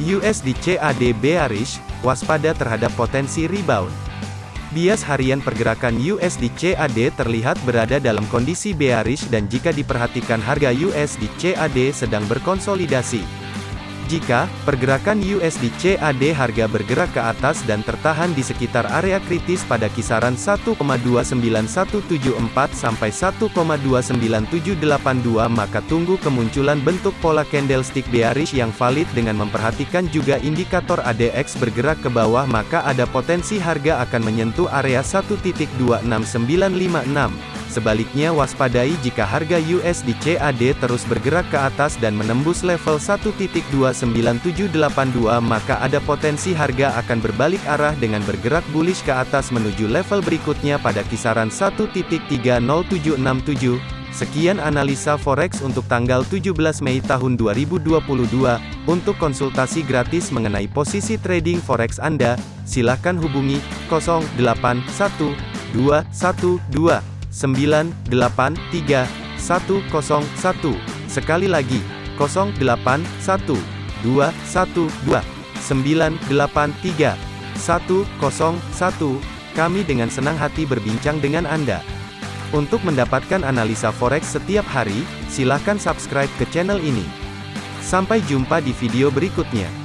USD CAD bearish, waspada terhadap potensi rebound. Bias harian pergerakan USD CAD terlihat berada dalam kondisi bearish dan jika diperhatikan harga USD CAD sedang berkonsolidasi. Jika pergerakan USD CAD harga bergerak ke atas dan tertahan di sekitar area kritis pada kisaran 1,29174 sampai 1,29782 maka tunggu kemunculan bentuk pola candlestick bearish yang valid dengan memperhatikan juga indikator ADX bergerak ke bawah maka ada potensi harga akan menyentuh area 1.26956. Sebaliknya waspadai jika harga USD CAD terus bergerak ke atas dan menembus level 1.29782 maka ada potensi harga akan berbalik arah dengan bergerak bullish ke atas menuju level berikutnya pada kisaran 1.30767. Sekian analisa forex untuk tanggal 17 Mei tahun 2022. Untuk konsultasi gratis mengenai posisi trading forex Anda, silakan hubungi 081212 983 101. Sekali lagi, 081 212 983 101. Kami dengan senang hati berbincang dengan Anda. Untuk mendapatkan analisa forex setiap hari, silakan subscribe ke channel ini. Sampai jumpa di video berikutnya.